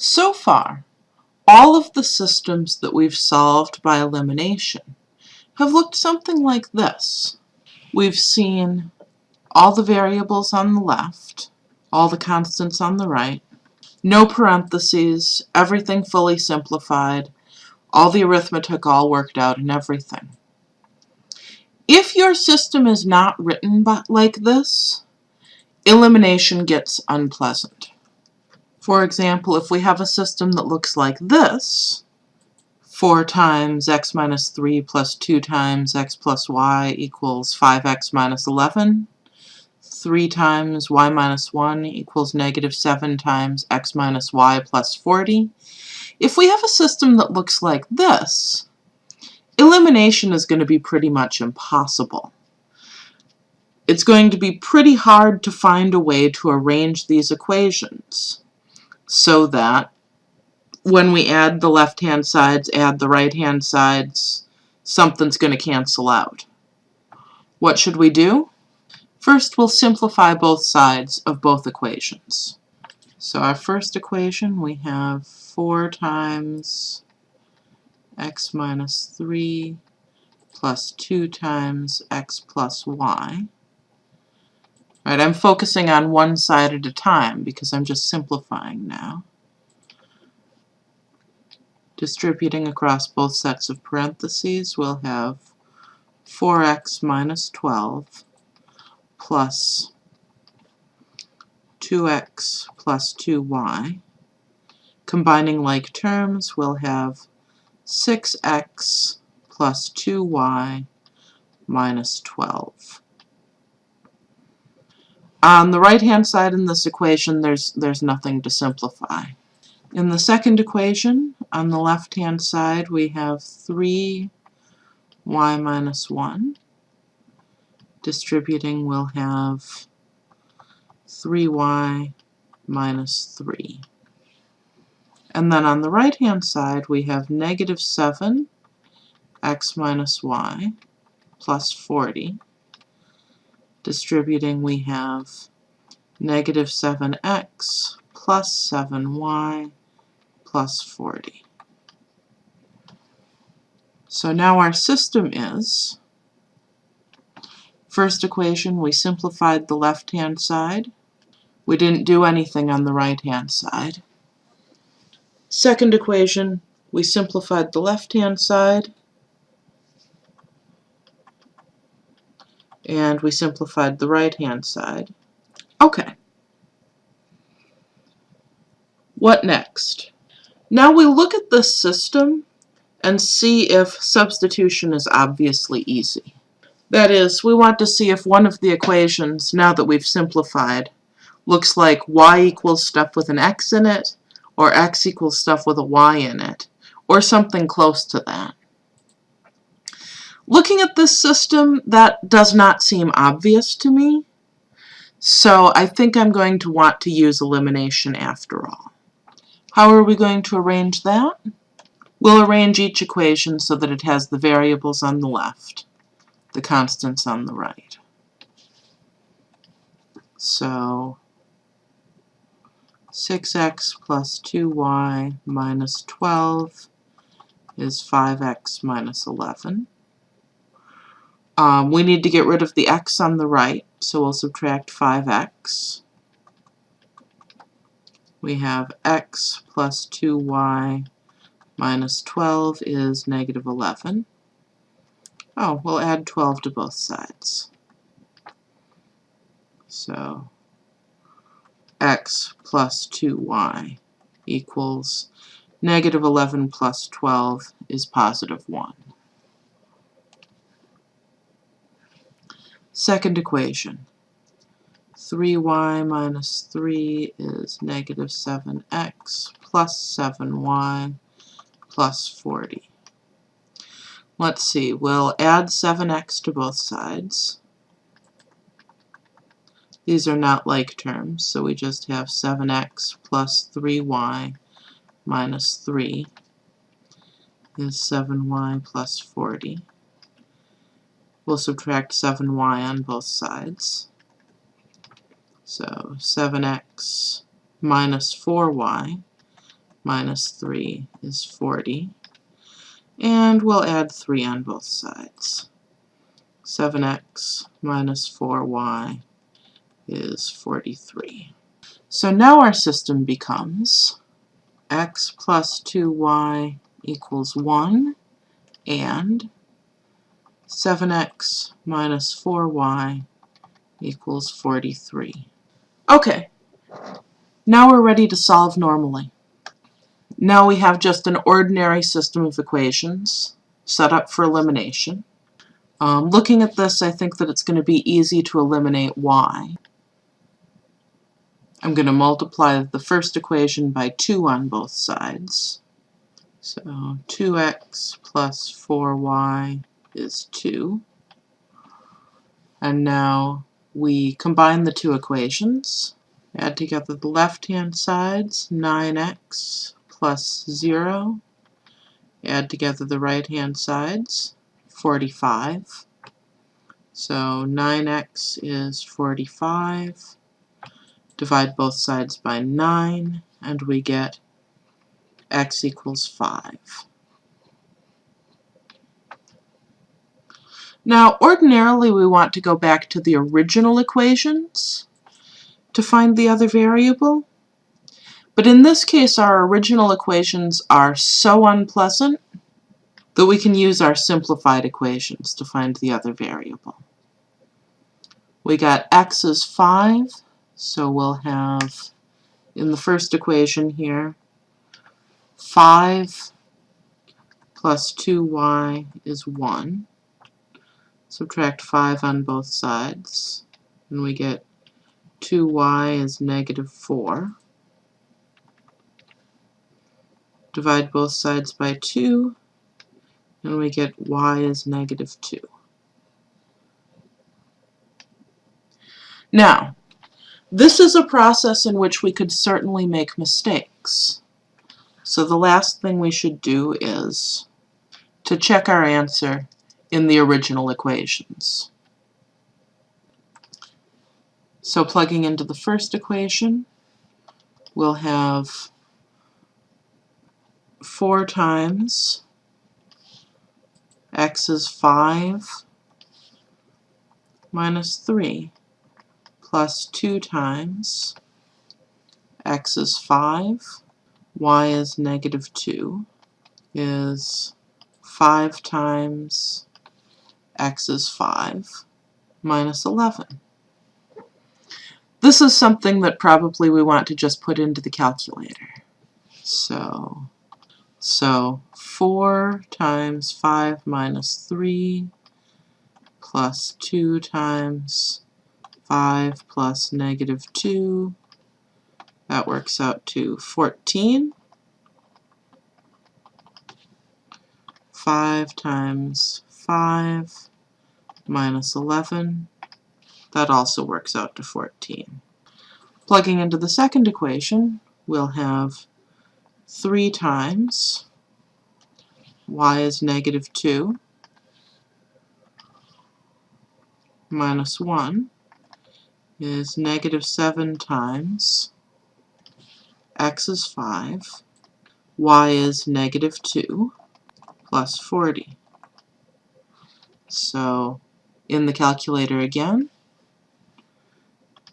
So far, all of the systems that we've solved by elimination have looked something like this. We've seen all the variables on the left, all the constants on the right, no parentheses, everything fully simplified, all the arithmetic all worked out and everything. If your system is not written like this, elimination gets unpleasant. For example, if we have a system that looks like this, 4 times x minus 3 plus 2 times x plus y equals 5x minus 11, 3 times y minus 1 equals negative 7 times x minus y plus 40. If we have a system that looks like this, elimination is going to be pretty much impossible. It's going to be pretty hard to find a way to arrange these equations so that when we add the left-hand sides, add the right-hand sides, something's going to cancel out. What should we do? First, we'll simplify both sides of both equations. So our first equation, we have 4 times x minus 3 plus 2 times x plus y. I'm focusing on one side at a time because I'm just simplifying now. Distributing across both sets of parentheses, we'll have 4x minus 12 plus 2x plus 2y. Combining like terms, we'll have 6x plus 2y minus 12. On the right-hand side in this equation, there's, there's nothing to simplify. In the second equation, on the left-hand side, we have 3y minus 1. Distributing, we'll have 3y minus 3. And then on the right-hand side, we have negative 7 x minus y plus 40. Distributing, we have negative 7x plus 7y plus 40. So now our system is, first equation, we simplified the left-hand side. We didn't do anything on the right-hand side. Second equation, we simplified the left-hand side. And we simplified the right-hand side. Okay. What next? Now we look at this system and see if substitution is obviously easy. That is, we want to see if one of the equations, now that we've simplified, looks like y equals stuff with an x in it, or x equals stuff with a y in it, or something close to that. Looking at this system, that does not seem obvious to me, so I think I'm going to want to use elimination after all. How are we going to arrange that? We'll arrange each equation so that it has the variables on the left, the constants on the right. So 6x plus 2y minus 12 is 5x minus 11. Um, we need to get rid of the x on the right, so we'll subtract 5x we have x plus 2y minus 12 is negative 11. Oh, we'll add 12 to both sides. So x plus 2y equals negative 11 plus 12 is positive 1. Second equation. 3y minus 3 is negative 7x plus 7y plus 40. Let's see, we'll add 7x to both sides. These are not like terms, so we just have 7x plus 3y minus 3 is 7y plus 40. We'll subtract 7y on both sides. So 7x minus 4y minus 3 is 40. And we'll add 3 on both sides. 7x minus 4y is 43. So now our system becomes x plus 2y equals 1 and 7x minus 4y equals 43. Okay, now we're ready to solve normally. Now we have just an ordinary system of equations set up for elimination. Um, looking at this, I think that it's going to be easy to eliminate y. I'm going to multiply the first equation by 2 on both sides. So 2x plus 4y is 2. And now we combine the two equations. Add together the left-hand sides, 9x plus 0. Add together the right-hand sides, 45. So 9x is 45. Divide both sides by 9, and we get x equals 5. Now, ordinarily we want to go back to the original equations to find the other variable, but in this case our original equations are so unpleasant that we can use our simplified equations to find the other variable. We got x is 5, so we'll have, in the first equation here, 5 plus 2y is 1. Subtract 5 on both sides, and we get 2y is negative 4. Divide both sides by 2, and we get y is negative 2. Now, this is a process in which we could certainly make mistakes. So the last thing we should do is to check our answer in the original equations. So plugging into the first equation, we'll have 4 times x is 5 minus 3 plus 2 times x is 5, y is negative 2, is 5 times x is 5 minus 11. This is something that probably we want to just put into the calculator. So, so 4 times 5 minus 3 plus 2 times 5 plus negative 2, that works out to 14. 5 times 5 minus 11, that also works out to 14. Plugging into the second equation, we'll have 3 times y is negative 2 minus 1 is negative 7 times x is 5, y is negative 2, plus 40. So in the calculator again,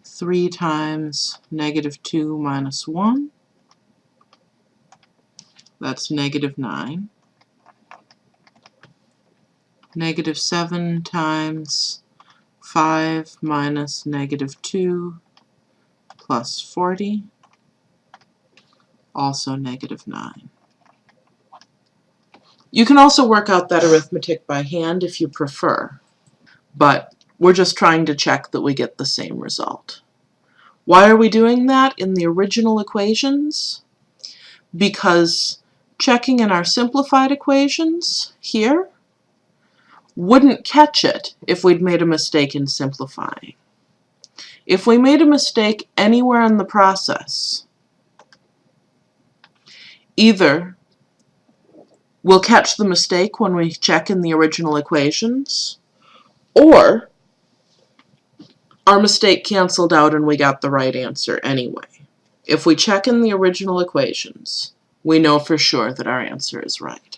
3 times negative 2 minus 1, that's negative 9. Negative 7 times 5 minus negative 2 plus 40, also negative 9. You can also work out that arithmetic by hand if you prefer, but we're just trying to check that we get the same result. Why are we doing that in the original equations? Because checking in our simplified equations here wouldn't catch it if we'd made a mistake in simplifying. If we made a mistake anywhere in the process, either we'll catch the mistake when we check in the original equations, or our mistake canceled out and we got the right answer anyway. If we check in the original equations, we know for sure that our answer is right.